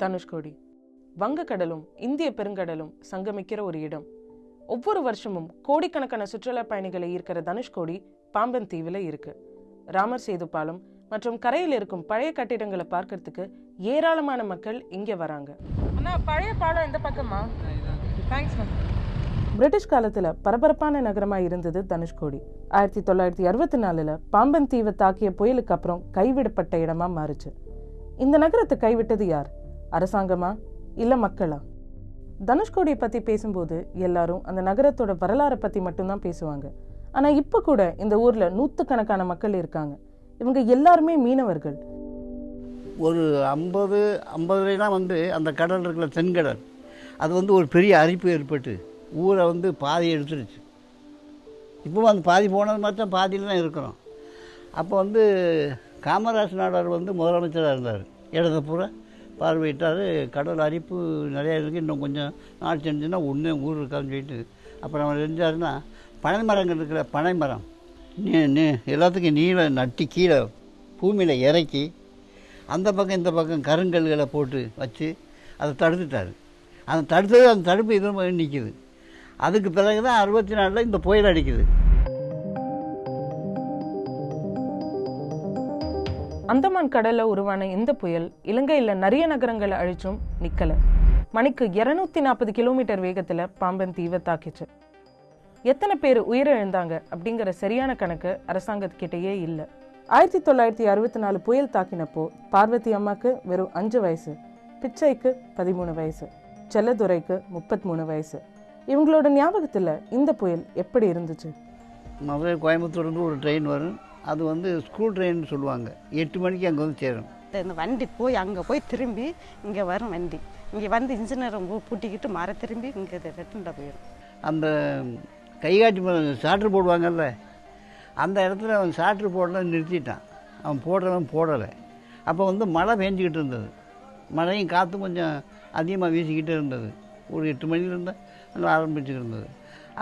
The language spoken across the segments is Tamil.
தனுஷ்கோடி. வங்கக்கடலும் இந்திய பெருங்கடலும் சங்கமிக்கிற ஒரு இடம். ஒவ்வொரு வருஷமும் கோடிக்கணக்கான சுற்றுலா பயணிகளை ஈர்க்கிற தனுஷ்கோடி பாம்பன் தீவில் இருக்கு. ராமர் சேது பாலம் மற்றும் கரையில் இருக்கும் பழைய கட்டிடங்களை பார்க்கறதுக்கு ஏராளமான மக்கள் இங்கே வராங்க. அண்ணா பழைய பாலம் எந்த பக்கமா தேங்க்ஸ் பிரிட்டிஷ் காலத்துல பரபரப்பான நகரமா இருந்தது தனுஷ்கோடி. ஆயிரத்தி தொள்ளாயிரத்தி அறுபத்தி நாலுல பாம்பன் தீவை தாக்கிய புயலுக்கு அப்புறம் கைவிடப்பட்ட இடமா மாறுச்சு. இந்த நகரத்தை கைவிட்டது யார்? அரசாங்கமா இல்லை மக்களா? தனுஷ்கோடியை பற்றி பேசும்போது எல்லாரும் அந்த நகரத்தோட வரலாறை பற்றி மட்டும்தான் பேசுவாங்க. ஆனால் இப்போ கூட இந்த ஊரில் நூற்றுக்கணக்கான மக்கள் இருக்காங்க. இவங்க எல்லாருமே மீனவர்கள். ஒரு ஐம்பது ஐம்பதுலாம் வந்து அந்த கடல் இருக்கிற தென்கடல் அது வந்து ஒரு பெரிய அரிப்பு ஏற்பட்டு ஊரை வந்து பாதி எடுத்துருச்சு. இப்போவும் அந்த பாதி போனது மாதிரி தான் பாதியில் தான் இருக்கிறோம். அப்போ வந்து காமராஜ் நாடார் வந்து முதலமைச்சராக இருந்தார். இடத்த பார்வையிட்டார் கடல் அரிப்பு நிறையா இருக்குது இன்னும் கொஞ்சம் நாள் செஞ்சுன்னா ஒன்றே ஊர் இருக்காதுன்னு சொல்லிட்டு. அப்புறம் அவர் செஞ்சாருன்னா பனை மரங்கள் இருக்கிற பனை மரம். நீ எல்லாத்துக்கும் நீள நட்டி கீழே பூமியில் இறக்கி அந்த பக்கம் இந்த பக்கம் கருங்கல்களை போட்டு வச்சு அதை தடுத்துட்டார். அந்த தடுத்தது அந்த தடுப்பு இது நிற்கிது அதுக்கு பிறகு தான் அறுபத்தி நாலில் இந்த புயல் அடிக்குது. அந்தமான் கடல்ல உருவான இந்த புயல் இலங்கையில நிறைய நகரங்களை அழிச்சும் நிக்கல. மணிக்கு இருநூத்தி நாற்பது கிலோமீட்டர் வேகத்துல பாம்பன் தீவை தாக்கிச்சு. எத்தனை பேர் உயிரிழந்தாங்க அப்படிங்கிற சரியான கணக்கு அரசாங்கத்துக்கிட்டேயே இல்லை. ஆயிரத்தி தொள்ளாயிரத்தி அறுபத்தி நாலு புயல் தாக்கினப்போ பார்வதி அம்மாக்கு வெறும் அஞ்சு வயசு பிச்சைக்கு பதிமூணு வயசு செல்லதுரைக்கு முப்பத்தி மூணு வயசு. இவங்களோட ஞாபகத்தில் இந்த புயல் எப்படி இருந்துச்சு? மதுரை கோயம்புத்தூர்லேருந்து ஒரு ட்ரெயின் வரும். அது வந்து ஸ்கூல் ட்ரெயின் சொல்லுவாங்க. எட்டு மணிக்கு அங்கே வந்து சேரும் இந்த வண்டி போய் அங்கே போய் திரும்பி இங்கே வரும் வண்டி. இங்கே வந்து இன்ஜினியரை பூட்டிக்கிட்டு மர திரும்பி இங்கே ரிட்டன்ல போயிடும். அந்த கைகாட்டி சாட்ரு போடுவாங்கல்ல அந்த இடத்துல அவன் சாட்ரு போடல நிறுத்திட்டான். அவன் போடுறவன் போடலை. அப்போ வந்து மழை பெஞ்சிக்கிட்டு இருந்தது. மழையும் காற்றும் கொஞ்சம் அதிகமாக வீசிக்கிட்டே இருந்தது. ஒரு எட்டு மணிலேருந்து நல்லா ஆரம்பிச்சுட்டு இருந்தது.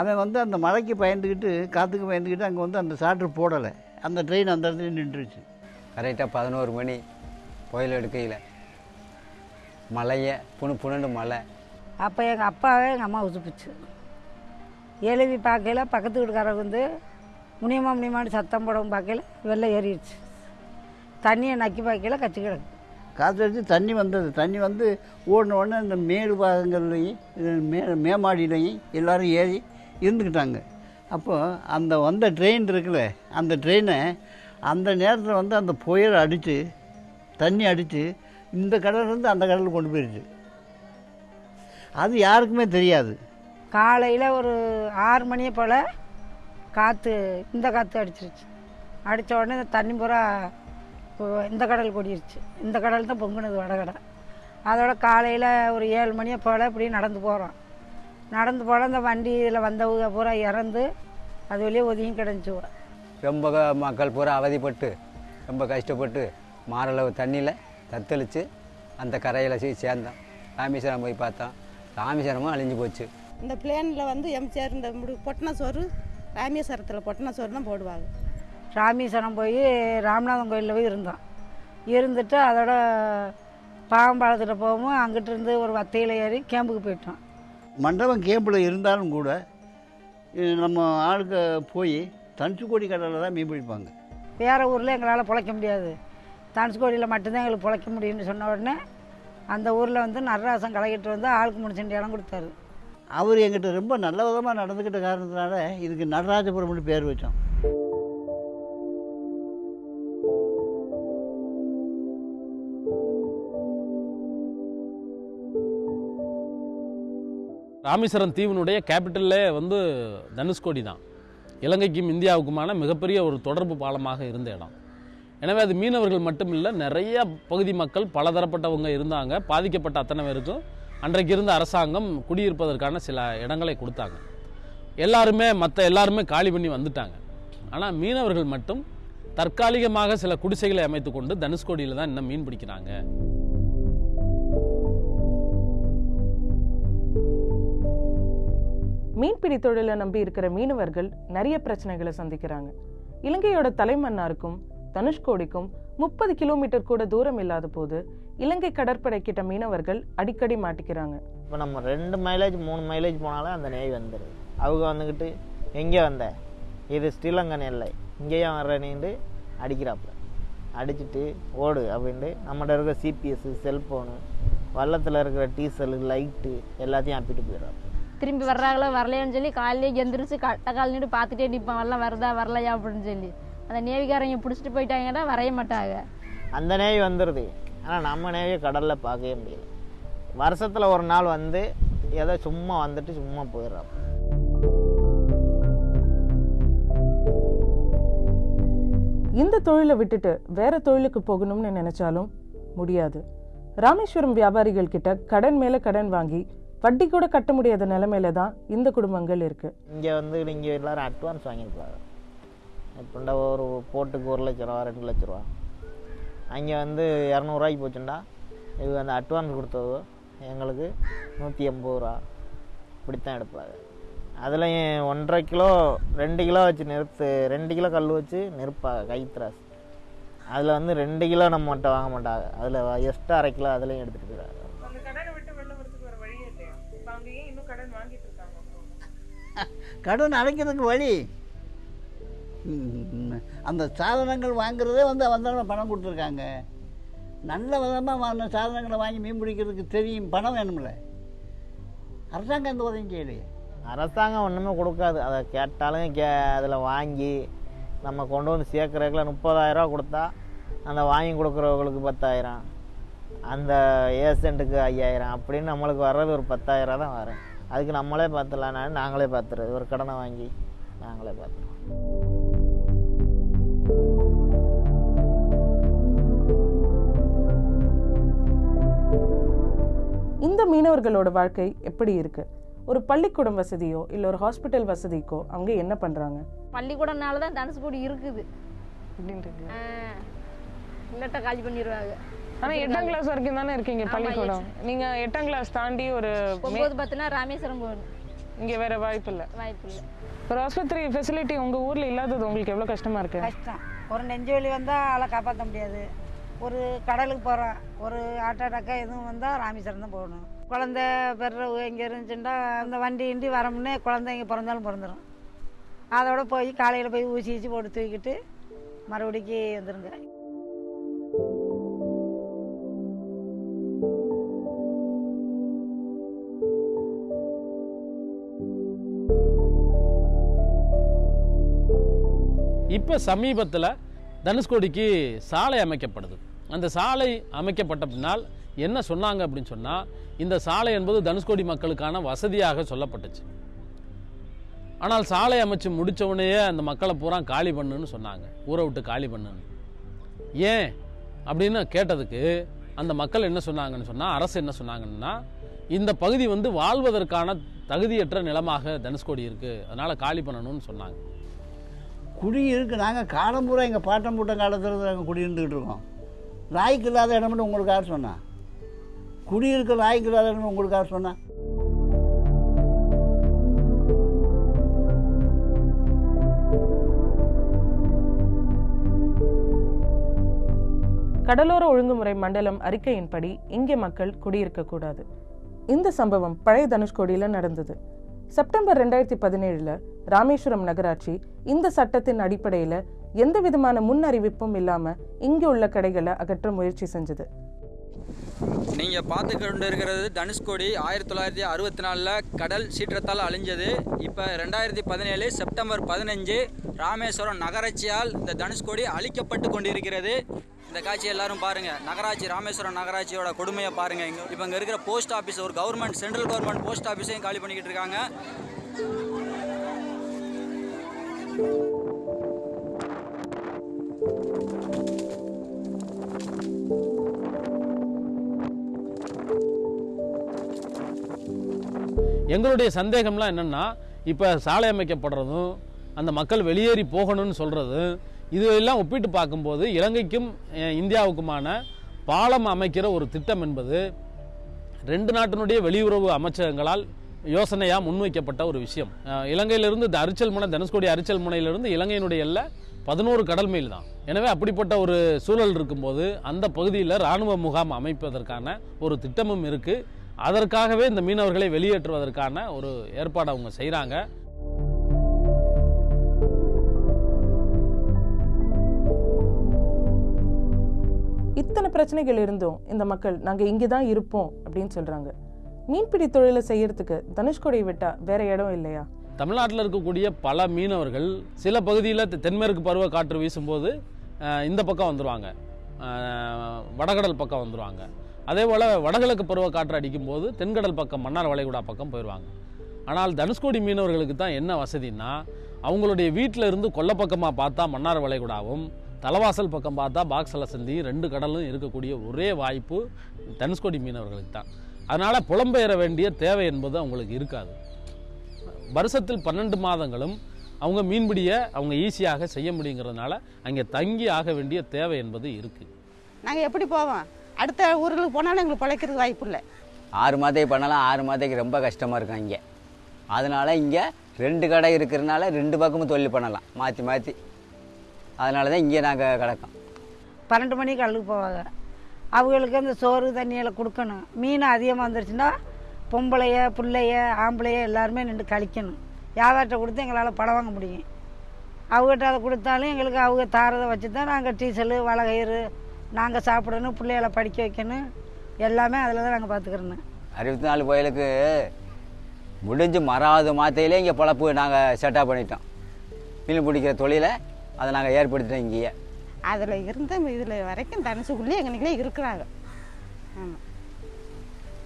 அவன் வந்து அந்த மழைக்கு பயந்துக்கிட்டு காற்றுக்கு பயந்துக்கிட்டு அங்கே வந்து அந்த சாட்ரு போடலை. அந்த ட்ரெயின் அந்த இடத்துல நின்றுச்சு. கரெக்டாக பதினோரு மணி புயல் எடுக்கையில். மழையை புணு புணுண்டு மழை. அப்போ எங்கள் அப்பாவே எங்கள் அம்மா உசுப்பிச்சு. எழுதி பார்க்கையில பக்கத்து வீட்டுக்காரங்க வந்து முனியமா முனியமான்னு சத்தம் போடவும் பார்க்கையில வெள்ளம் ஏறிடுச்சு. தண்ணியை நக்கி பார்க்கையில கச்சி கிடக்கு. காற்றடிச்சு தண்ணி வந்தது. தண்ணி வந்து ஓடின உடனே இந்த மேடு பாகங்கள்லையும் மே மேமாடியிலையும் எல்லாரும் ஏறி இருந்துக்கிட்டாங்க. அப்போது அந்த வந்த ட்ரெயின் இருக்குல்ல அந்த ட்ரெயினை அந்த நேரத்தில் வந்து அந்த புயல் அடித்து தண்ணி அடித்து இந்த கடல்லேருந்து அந்த கடலுக்கு கொண்டு போயிடுச்சு அது யாருக்குமே தெரியாது. காலையில் ஒரு ஆறு மணியை போல் காற்று இந்த காற்று அடிச்சிருச்சு. அடித்த உடனே இந்த தண்ணி பூரா இந்த கடல் கொடிருச்சு இந்த கடல் தான் பொங்குனது வடகடை. அதோட காலையில் ஒரு ஏழு மணியை போல் இப்படி நடந்து போகிறோம் நடந்து போனால் இந்த வண்டியில் வந்தவங்க பூரா இறந்து அது வெளியே ஒதுங்கி கிடந்துச்சுவ ரொம்ப மக்கள் பூரா அவதிப்பட்டு ரொம்ப கஷ்டப்பட்டு மாரளவு தண்ணியில் தத்தளித்து அந்த கரையில் போய் சேர்ந்தோம். ராமேஸ்வரம் போய் பார்த்தோம். ராமேஸ்வரமும் அழிஞ்சு போச்சு. இந்த பிளேனில் வந்து எம்ஜிஆர் இந்த முடி பொட்டின சோறு ராமேஸ்வரத்தில் பொட்டின சோறு தான் போடுவாங்க. ராமேஸ்வரம் போய் ராமநாதன் கோயிலில் போய் இருந்தோம். இருந்துட்டு அதோட பாகம்பாளத்தில் போகவும் அங்கிட்டு இருந்து ஒரு வத்தையில் ஏறி கேம்புக்கு போயிட்டோம். மண்டபம் கேம்பில் இருந்தாலும் கூட நம்ம ஆளுக்கு போய் தனுச்சுக்கோடி கடலில் தான் மீன் பிடிப்பாங்க. வேறு ஊரில் எங்களால் பிழைக்க முடியாது. தனுஷ்கோடியில் மட்டும்தான் எங்களுக்கு பிழைக்க முடியும்னு சொன்ன உடனே அந்த ஊரில் வந்து நடராசன் கலக்கிட்டு வந்து ஆளுக்கு முடிச்சுட்டு இடம் கொடுத்தாரு. அவர் எங்கிட்ட ரொம்ப நல்ல விதமாக நடந்துக்கிட்ட காரணத்தினால இதுக்கு நடராஜபுரம்னு பேர் வச்சோம். ராமேஸ்வரம் தீவினுடைய கேபிட்டல்லே வந்து தனுஷ்கோடி தான். இலங்கைக்கும் இந்தியாவுக்குமான மிகப்பெரிய ஒரு தொடர்பு பாலமாக இருந்த இடம். எனவே அது மீனவர்கள் மட்டும் இல்லை நிறைய பகுதி மக்கள் பலதரப்பட்டவங்க இருந்தாங்க. பாதிக்கப்பட்ட அத்தனை பேருக்கும் அன்றைக்கு இருந்த அரசாங்கம் குடியிருப்பதற்கான சில இடங்களை கொடுத்தாங்க. எல்லாருமே மற்ற எல்லாருமே காலி பண்ணி வந்துட்டாங்க. ஆனால் மீனவர்கள் மட்டும் தற்காலிகமாக சில குடிசைகளை அமைத்துக்கொண்டு தனுஷ்கோடியில் தான் இன்னும் மீன் பிடிக்கிறாங்க. மீன்பிடி தொழிலை நம்பி இருக்கிற மீனவர்கள் நிறைய பிரச்சனைகளை சந்திக்கிறாங்க. இலங்கையோட தலைமன்னாருக்கும் தனுஷ்கோடிக்கும் முப்பது கிலோமீட்டர் கூட தூரம் இல்லாத போது இலங்கை கடற்படை கிட்ட மீனவர்கள் அடிக்கடி மாட்டிக்கிறாங்க. இப்போ நம்ம ரெண்டு மைலேஜ் மூணு மைலேஜ் போனாலே அந்த நேய் வந்துடுது அவங்க வந்துக்கிட்டு எங்கே வந்த? இது ஸ்ரீலங்கன் எல்லை. இங்கேயும் நீண்டு அடிக்கிறாப்புல அடிச்சுட்டு ஓடு அப்படின்ட்டு நம்மகிட்ட இருக்கிற சிபிஎஸ் செல்ஃபோனு வள்ளத்தில் இருக்கிற டீசல் லைட்டு எல்லாத்தையும் அப்பிட்டு போயிடுறாப்புல திரும்பி வர்றாங்களோ வரலையான்னு சொல்லி காலையிலே எந்திரிச்சு கட்ட கால் நின்று பார்த்துட்டே நிற்பான் வரலாம் வருதா வரலையா அப்படின்னு சொல்லி. அந்த நேவிகாரங்க பிடிச்சிட்டு போயிட்டாங்கன்னா வரைய மாட்டாங்க. அந்த நேவி வந்துடுது ஆனால் நம்ம நேவியை கடலில் பார்க்கவே முடியல. வருஷத்தில் ஒரு நாள் வந்து ஏதோ சும்மா வந்துட்டு சும்மா போயிடுறாப்புல இந்த தொழிலை விட்டுட்டு வேற தொழிலுக்கு போகணும்னு நினைச்சாலும் முடியாது. ராமேஸ்வரம் வியாபாரிகள் கிட்ட கடன் மேல கடன் வாங்கி வட்டி கூட கட்ட முடியாத நிலமையில தான் இந்த குடும்பங்கள் இருக்கு. இங்கே வந்து நீங்கள் எல்லாரும் அட்வான்ஸ் வாங்கியிருப்பாங்க எப்படின்னா ஒரு போட்டுக்கு ஒரு லட்ச ரூபா ரெண்டு லட்ச ரூபா. அங்கே வந்து இரநூறுவாய்க்கு போச்சுண்டா. இது அந்த அட்வான்ஸ் கொடுத்ததோ. எங்களுக்கு நூற்றி எண்பது ரூபா. இப்படி தான் எடுப்பாங்க அதில் ஒன்றரை கிலோ ரெண்டு கிலோ வச்சு நிறுத்து ரெண்டு கிலோ கல் வச்சு நிற்பாங்க கைத்ராஸ் அதில் வந்து ரெண்டு கிலோ நம்ம மட்டும் வாங்க மாட்டாங்க. அதில் எக்ஸ்ட்ரா அரை கிலோ அதுலேயும் எடுத்துகிட்டு போயிடுறாங்க கடன் அடைக்கிறதுக்கு வழி. அந்த சாதனங்கள் வாங்குறதே வந்து அவன் பணம் கொடுத்துருக்காங்க. நல்ல விதமாக வாங்கின சாதனங்களை வாங்கி மீன் பிடிக்கிறதுக்கு தெரியும் பணம் வேணும்ல. அரசாங்கம் எந்த உதவியும் செய்யலையே. அரசாங்கம் ஒன்றுமே கொடுக்காது. அதை கேட்டாலும் கே அதில் வாங்கி நம்ம கொண்டு வந்து சேர்க்குறதுக்குள்ள முப்பதாயிரரூவா கொடுத்தா அந்த வாங்கி கொடுக்குறவங்களுக்கு பத்தாயிரம். அந்த ஏசண்ட்டுக்கு ஐயாயிரம். அப்படின்னு நம்மளுக்கு வர்றது ஒரு பத்தாயிரம் தான் வரும். அதுக்கு நம்மளே பார்த்துடலாம் நாங்களே பார்த்துறது ஒரு கடனை வாங்கி நாங்களே பார்த்துருவோம் இந்த மீனவர்களோட வாழ்க்கை எப்படி இருக்கு? ஒரு பள்ளிக்கூடம் வசதியோ இல்ல ஒரு ஹாஸ்பிட்டல் வசதிக்கோ அவங்க என்ன பண்றாங்க? பள்ளிக்கூடம்னால தான் தனுஷ்கோடி இருக்குது. இல்லாட்டா காலி பண்ணிடுவாங்க ஆனா எட்டாம் கிளாஸ் வரைக்கும் தானே இருக்கீங்க பள்ளிக்கூடம்? நீங்க எட்டாம் கிளாஸ் தாண்டி ஒரு ஒம்பது பத்துனா ராமேஸ்வரம் போகணும். இங்க வேற வாய்ப்பு இல்ல வாய்ப்பு இல்லை. ஒரு ஆஸ்பத்திரி ஃபெசிலிட்டி உங்க ஊர்ல இல்லாதது உங்களுக்கு எவ்வளவு கஷ்டமா இருக்கு? கஷ்டம். ஒரு நெஞ்சு வலி வந்தால் ஆளை காப்பாற்ற முடியாது. ஒரு கடலுக்கு போகிறோம் ஒரு ஆட்டோ அட்டாக்கா எதுவும் வந்தால் ராமேஸ்வரம் தான் போகணும். குழந்த பெறவு எங்கே இருந்துச்சுன்னா அந்த வண்டி கிண்டி வரமுன்னே குழந்தை இங்கே பிறந்தாலும் பிறந்துடும் அதோட போய் காலையில் போய் ஊசி ஊசி போட்டு தூக்கிட்டு மறுபடிக்கு வந்துருங்க. இப்போ சமீபத்தில் தனுஷ்கோடிக்கு சாலை அமைக்கப்படுது அந்த சாலை அமைக்கப்பட்ட பின்னால் என்ன சொன்னாங்க அப்படின்னு சொன்னால் இந்த சாலை என்பது தனுஷ்கோடி மக்களுக்கான வசதியாக சொல்லப்பட்டுச்சு. ஆனால் சாலை அமைச்சு முடித்தவுடனேயே அந்த மக்களை பூரா காலி பண்ணுன்னு சொன்னாங்க ஊரை விட்டு காலி பண்ணுன்னு. ஏன்? அப்படின்னு கேட்டதுக்கு அந்த மக்கள் என்ன சொன்னாங்கன்னு சொன்னால் அரசு என்ன சொன்னாங்கன்னா இந்த பகுதி வந்து வாழ்வதற்கான தகுதியற்ற நிலமாக தனுஷ்கோடி இருக்குது அதனால் காலி பண்ணணும்னு சொன்னாங்க. குடி இருக்குது நாங்கள் காலம் பூரா எங்கள் பாட்டம் பூட்டம் காலத்தில் நாங்கள் குடி இருந்துக்கிட்டு இருக்கோம். நாய்க்கு இல்லாத இடம்னு உங்களுக்கு யார் சொன்னா. குடி இருக்க நாய்க்கு இல்லாத இடம்னு உங்களுக்கு யார் சொன்னா. கடலோர ஒழுங்குமுறை மண்டலம் அறிக்கையின்படி இங்கே மக்கள் குடியிருக்கக்கூடாது இந்த சம்பவம் பழைய தனுஷ்கோடியில் நடந்தது. செப்டம்பர் ரெண்டாயிரத்தி பதினேழுல ராமேஸ்வரம் நகராட்சி இந்த சட்டத்தின் அடிப்படையில எந்த விதமான முன் அறிவிப்பும் இல்லாம இங்க உள்ள கடைகளை அகற்ற முயற்சி செஞ்சது. நீங்கள் பார்த்து கொண்டு இருக்கிறது தனுஷ்கோடி ஆயிரத்தி தொள்ளாயிரத்தி அறுபத்தி நாலில் கடல் சீற்றத்தால் அழிஞ்சது. இப்போ ரெண்டாயிரத்தி பதினேழு செப்டம்பர் பதினஞ்சு ராமேஸ்வரம் நகராட்சியால் இந்த தனுஷ்கோடி அழிக்கப்பட்டு கொண்டிருக்கிறது. இந்த காட்சி எல்லாரும் பாருங்கள் நகராட்சி ராமேஸ்வரம் நகராட்சியோட கொடுமையை பாருங்கள் இங்கே இப்போ இங்கே இருக்கிற போஸ்ட் ஆஃபீஸ் ஒரு கவர்மெண்ட் சென்ட்ரல் கவர்மெண்ட் போஸ்ட் ஆஃபீஸையும் காலி பண்ணிக்கிட்டு இருக்காங்க. எங்களுடைய சந்தேகம்லாம் என்னென்னா இப்போ சாலை அமைக்கப்படுறதும் அந்த மக்கள் வெளியேறி போகணும்னு சொல்கிறதும் இதெல்லாம் ஒப்பிட்டு பார்க்கும்போது இலங்கைக்கும் இந்தியாவுக்குமான பாலம் அமைக்கிற ஒரு திட்டம் என்பது ரெண்டு நாட்டினுடைய வெளியுறவு அமைச்சகங்களால் யோசனையாக முன்வைக்கப்பட்ட ஒரு விஷயம். இலங்கையிலிருந்து இந்த அரிச்சல் முனை தனுஷ்கோடி அரிச்சல் முனையிலிருந்து இலங்கையினுடைய எல்லை பதினோரு கடல் மைல் தான். எனவே அப்படிப்பட்ட ஒரு சூழல் இருக்கும்போது அந்த பகுதியில் இராணுவ முகாம் அமைப்பதற்கான ஒரு திட்டமும் இருக்குது அதற்காகவே இந்த மீனவர்களை வெளியேற்றுவதற்கான ஒரு ஏற்பாடு அவங்க செய்கிறாங்க இத்தனை பிரச்சனைகள் இருந்தும் இந்த மக்கள் நாங்கள் இங்கே தான் இருப்போம் அப்படின்னு சொல்கிறாங்க மீன்பிடி தொழிலை செய்யறதுக்கு தனுஷ்கோடியை விட்டா வேற இடம் இல்லையா? தமிழ்நாட்டில் இருக்கக்கூடிய பல மீனவர்கள் சில பகுதியில் தென்மேற்கு பருவ காற்று வீசும்போது இந்த பக்கம் வந்துடுவாங்க வடகடல் பக்கம் வந்துடுவாங்க அதே போல் வடகிழக்கு பருவ காற்று அடிக்கும்போது தென்கடல் பக்கம் மன்னார் வளைகுடா பக்கம் போயிடுவாங்க ஆனால் தனுஷ்கோடி மீனவர்களுக்கு தான் என்ன வசதின்னா அவங்களுடைய வீட்டில் இருந்து கொல்லப்பக்கமாக பார்த்தா மன்னார் வளைகுடாவும் தலவாசல் பக்கம் பார்த்தா பாக்ஸல சந்தி ரெண்டு கடலும் இருக்கக்கூடிய ஒரே வாய்ப்பு தனுஷ்கோடி மீனவர்களுக்கு தான். அதனால் புலம்பெயர வேண்டிய தேவை என்பது அவங்களுக்கு இருக்காது. வருஷத்தில் பன்னெண்டு மாதங்களும் அவங்க மீன்பிடியை அவங்க ஈஸியாக செய்ய முடியுங்கிறதுனால அங்கே தங்கி ஆக வேண்டிய தேவை என்பது இருக்குது நாங்கள் எப்படி போவோம்? அடுத்த ஊர்களுக்கு போனாலும் எங்களுக்கு பிழைக்கிறதுக்கு வாய்ப்பு இல்லை. ஆறு மாதத்துக்கு பண்ணலாம் ஆறு மாதத்துக்கு ரொம்ப கஷ்டமாக இருக்கும் இங்கே. அதனால் இங்கே ரெண்டு கடை இருக்கிறனால ரெண்டு பக்கமும் தொழில் பண்ணலாம். மாற்றி மாற்றி அதனால தான் இங்கே நாங்கள் கிடக்கோம். பன்னெண்டு மணிக்கு கல்லுக்கு போவாங்க. அவங்களுக்கு அந்த சோறு தண்ணியெல்லாம் கொடுக்கணும். மீன் அதிகமாக வந்துருச்சுன்னா பொம்பளைய பிள்ளைய ஆம்பளைய எல்லாருமே நின்று கழிக்கணும். வியாபாரத்தை கொடுத்து எங்களால் படம் வாங்க முடியும். அவங்ககிட்ட அதை கொடுத்தாலும் எங்களுக்கு அவங்க தாரதை வச்சு தான் நாங்கள் டீசலு வளகயிறு நாங்கள் சாப்பிடணும் பிள்ளைகளை படிக்க வைக்கணும் எல்லாமே அதில் தான் நாங்கள் பார்த்துக்கிறோன்னு அறுபத்தி நாலு புயலுக்கு முடிஞ்சு மறாவது மாத்தையிலே இங்கே பொழப்பு நாங்கள் செட்டப் பண்ணிட்டோம். மீன் பிடிக்கிற தொழிலை அதை நாங்கள் ஏற்படுத்திட்டோம் இங்கேயே. அதில் இருந்த இதில் வரைக்கும் தனுசுக்குள்ளேயே எங்களுக்குள்ளே இருக்கிறாங்க. ஆமாம்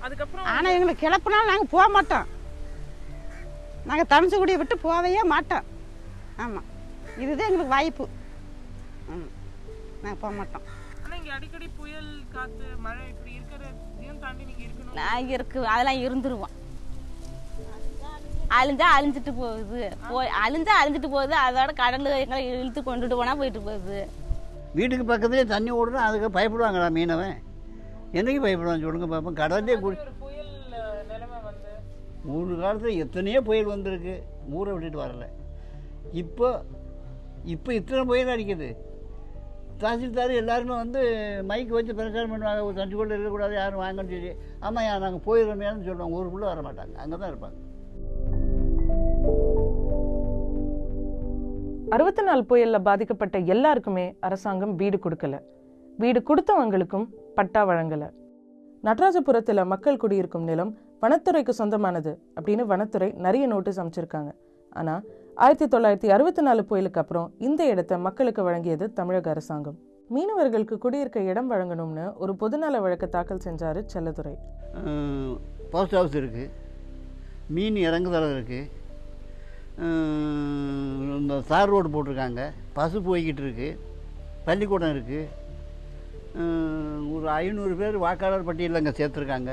அதுக்கப்புறம் ஆனால் எங்களை கிளப்புனாலும் நாங்கள் போக மாட்டோம். நாங்கள் தனுசுக்குடியை விட்டு போகவே மாட்டோம். ஆமாம் இதுதான் எங்களுக்கு வாய்ப்பு. ஆமாம் நாங்கள் போக மாட்டோம். அடிக்கடி புயல் காற்று மழை இப்படி இருக்கிறதையும் தாண்டி நீங்கள் இருக்கணும். நான் இருக்கு அதெல்லாம் இருந்துருவோம். அழிஞ்சா அழிஞ்சிட்டு போகுது. போய் அழிஞ்சா அழிஞ்சிட்டு போகுது அதோட கடல் எங்களை இழுத்து கொண்டுட்டு போனா போயிட்டு போகுது. வீட்டுக்கு பக்கத்துலேயே தண்ணி ஓடுனா அதுக்கு பயப்படுவாங்களா மீனவன். என்னைக்கு பயப்படுவான் சொல்லுங்க பார்ப்போம் கடல்லே குடி ஒரு மூணு காலத்தில் எத்தனையோ புயல் வந்திருக்கு. ஊரை விட்டுட்டு வரல. இப்போ இப்போ இத்தனை புயல் அடிக்குது. தாசில்தார் எல்லாருமே வந்து மைக் வச்சு பிரச்சாரம் பண்ணுவாங்க. ஒரு தஞ்சு கொள்ள இருக்கக்கூடாது யாரும் வாங்கன்னு சொல்லி. ஆமாம் யா நாங்கள் போயிடுறோமேனு சொல்லுவாங்க. ஊருக்குள்ளே வர மாட்டாங்க அங்கே தான் இருப்பாங்க. அறுபத்தி நாலு புயலில் பாதிக்கப்பட்ட எல்லாருக்குமே அரசாங்கம் வீடு கொடுக்கல. வீடு கொடுத்தவங்களுக்கும் பட்டா வழங்கல. நடராஜபுரத்தில் மக்கள் குடியிருக்கும் நிலம் வனத்துறைக்கு சொந்தமானது அப்படின்னு வனத்துறை நிறைய நோட்டீஸ் அமைச்சிருக்காங்க. ஆனால் ஆயிரத்தி தொள்ளாயிரத்தி அறுபத்தி நாலு புயலுக்கு அப்புறம் இந்த இடத்தை மக்களுக்கு வழங்கியது தமிழக அரசாங்கம். மீனவர்களுக்கு குடியிருக்க இடம் வழங்கணும்னு ஒரு பொதுநல வழக்கு தாக்கல் செஞ்சார் செல்லதுரை. போஸ்ட் ஹவுஸ் இருக்குது மீன் இறங்குதளம் இருக்குது இந்த தார் ரோடு போட்டிருக்காங்க. பசு போய்கிட்டு இருக்குது பள்ளிக்கூடம் இருக்குது ஒரு ஐநூறு பேர் வாக்காளர் பட்டியலில் அங்கே சேர்த்துருக்காங்க.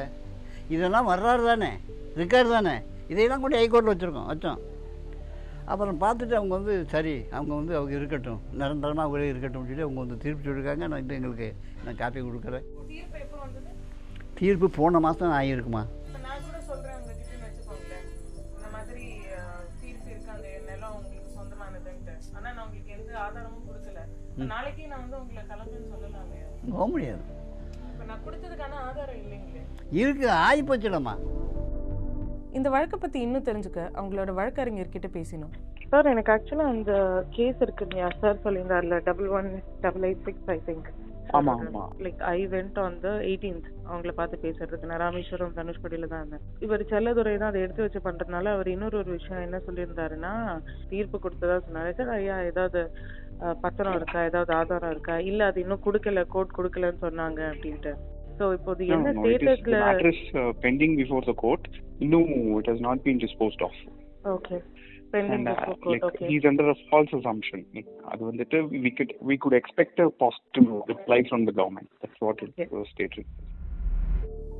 இதெல்லாம் வர்றாரு தானே? இருக்காரு தானே? இதையெல்லாம் கூட ஹைகோர்ட்டில் வச்சுருக்கோம். வச்சோம் அப்புறம் பார்த்துட்டு அவங்க வந்து சரி அவங்க வந்து அவங்க இருக்கட்டும். நிரந்தரமாக அவங்களே இருக்கட்டும் சொல்லி அவங்க வந்து தீர்ப்பு சொல்லியிருக்காங்க. நான் இது எங்களுக்கு நான் காப்பி கொடுக்குறேன். தீர்ப்பு போன மாதம் ஆகியிருக்குமா போக முடியாது. இப்ப இருக்கு ஆகி இந்த வழக்கை பத்தி இன்னும் தெரிஞ்சுக்க அவங்களோட வழக்கறிஞர்கிட்ட பேசினோம். சார் எனக்கு ஆக்சுவலா அந்த கேஸ் இருக்கு இல்லையா sir சொல்லியிருந்தார்ல double one double eight six I think ஆமா ஆமா. Like I went on the eighteenth அவங்கள பார்த்து பேசுறதுக்கு. நான் ராமேஸ்வரம் தனுஷ்கோடியில தான் இருந்தேன். இவர் செல்லதுரை தான் அதை எடுத்து வச்சு பண்றதுனால அவர் இன்னொரு ஒரு விஷயம் என்ன சொல்லியிருந்தாருன்னா தீர்ப்பு கொடுத்ததா சொன்னாரு. சார் ஐயா ஏதாவது பத்திரம் இருக்கா? ஏதாவது ஆதாரம் இருக்கா? இல்ல அது இன்னும் கொடுக்கல கோர்ட் கொடுக்கலன்னு சொன்னாங்க அப்படின்ட்டு. சோ இப்போ இது No, என்ன ஸ்டேட்டஸ்ல uh, pending before the court. No, it has not been disposed of. Okay pending And uh, court like okay he's under a false assumption. அது வந்துட்டு we could we could expect a positive reply from the government. That's what it Okay. was stated.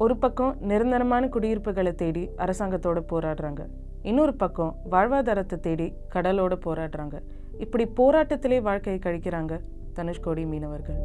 ஒரு பக்கம் நிரந்தரமான குடியிருப்புகளை தேடி அரசாங்கத்தோட போராடுறாங்க இன்னொரு பக்கம் வாழ்வாதாரத்தை தேடி கடலோட போராடுறாங்க இப்படி போராட்டத்திலே வாழ்க்கையை கழிக்கிறாங்க தனுஷ்கோடி மீனவர்கள்